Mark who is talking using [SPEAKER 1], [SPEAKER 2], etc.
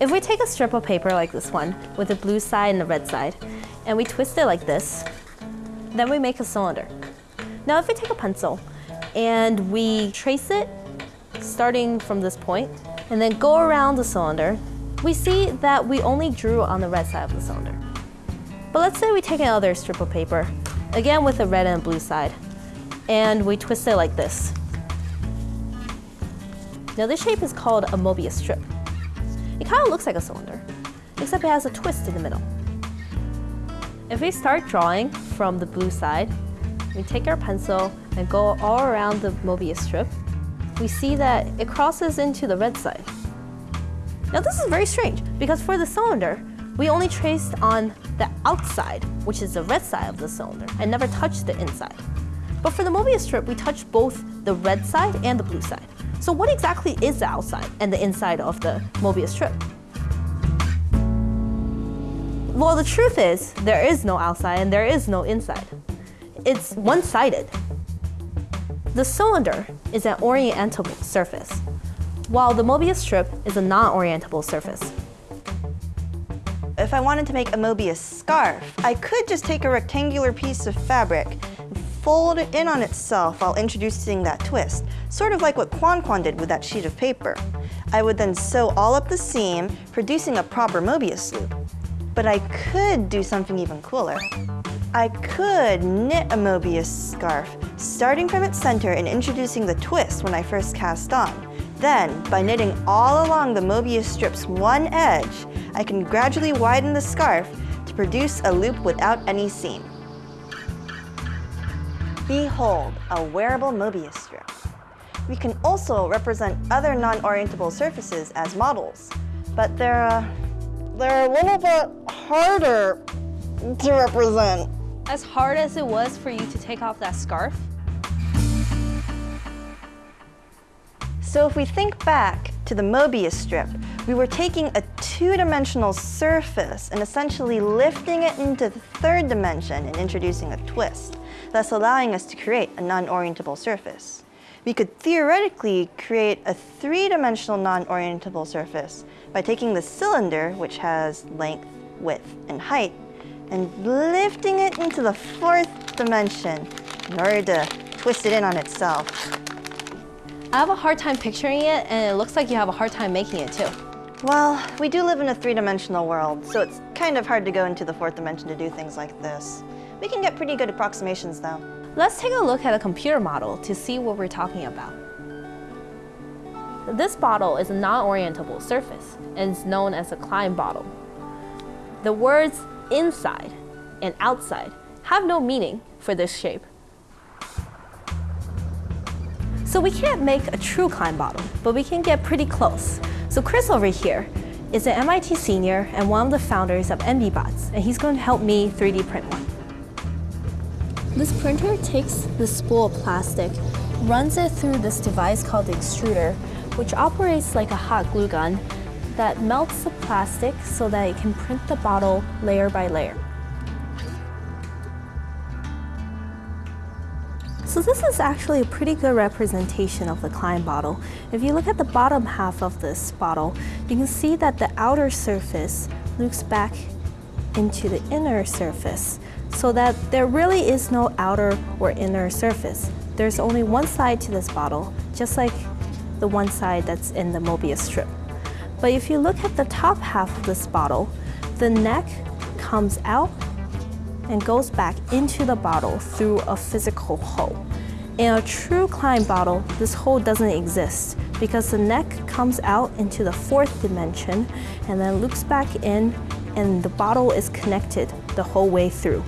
[SPEAKER 1] If we take a strip of paper like this one, with the blue side and the red side, and we twist it like this, then we make a cylinder. Now if we take a pencil and we trace it starting from this point, and then go around the cylinder, we see that we only drew on the red side of the cylinder. But let's say we take another strip of paper, again with the red and blue side, and we twist it like this. Now this shape is called a Mobius strip. It kind of looks like a cylinder, except it has a twist in the middle. If we start drawing from the blue side, we take our pencil and go all around the Mobius strip, we see that it crosses into the red side. Now this is very strange because for the cylinder, we only traced on the outside, which is the red side of the cylinder, and never touched the inside. But for the Mobius strip, we touched both the red side and the blue side. So what exactly is the outside and the inside of the Mobius strip? Well, the truth is, there is no outside and there is no inside. It's one-sided. The cylinder is an orientable surface, while the Mobius strip is a non-orientable surface.
[SPEAKER 2] If I wanted to make a Mobius scarf, I could just take a rectangular piece of fabric fold it in on itself while introducing that twist, sort of like what Quan Quan did with that sheet of paper. I would then sew all up the seam, producing a proper Mobius loop. But I could do something even cooler. I could knit a Mobius scarf, starting from its center and introducing the twist when I first cast on. Then, by knitting all along the Mobius strip's one edge, I can gradually widen the scarf to produce a loop without any seam. Behold, a wearable Mobius strip. We can also represent other non-orientable surfaces as models, but they're, uh, they're a little bit harder to represent.
[SPEAKER 1] As hard as it was for you to take off that scarf,
[SPEAKER 2] So if we think back to the Mobius strip, we were taking a two-dimensional surface and essentially lifting it into the third dimension and introducing a twist, thus allowing us to create a non-orientable surface. We could theoretically create a three-dimensional non-orientable surface by taking the cylinder, which has length, width, and height, and lifting it into the fourth dimension in order to twist it in on itself.
[SPEAKER 1] I have a hard time picturing it and it looks like you have a hard time making it too.
[SPEAKER 2] Well, we do live in a three-dimensional world, so it's kind of hard to go into the fourth dimension to do things like this. We can get pretty good approximations though.
[SPEAKER 1] Let's take a look at a computer model to see what we're talking about. This bottle is a non-orientable surface and is known as a Klein bottle. The words inside and outside have no meaning for this shape. So we can't make a true Klein bottle, but we can get pretty close. So Chris over here is an MIT senior and one of the founders of MBBots, and he's going to help me 3D print one. This printer takes the spool of plastic, runs it through this device called the extruder, which operates like a hot glue gun that melts the plastic so that it can print the bottle layer by layer. So this is actually a pretty good representation of the Klein bottle. If you look at the bottom half of this bottle, you can see that the outer surface loops back into the inner surface so that there really is no outer or inner surface. There's only one side to this bottle, just like the one side that's in the Mobius strip. But if you look at the top half of this bottle, the neck comes out and goes back into the bottle through a physical hole. In a true Klein bottle, this hole doesn't exist because the neck comes out into the fourth dimension and then loops back in and the bottle is connected the whole way through.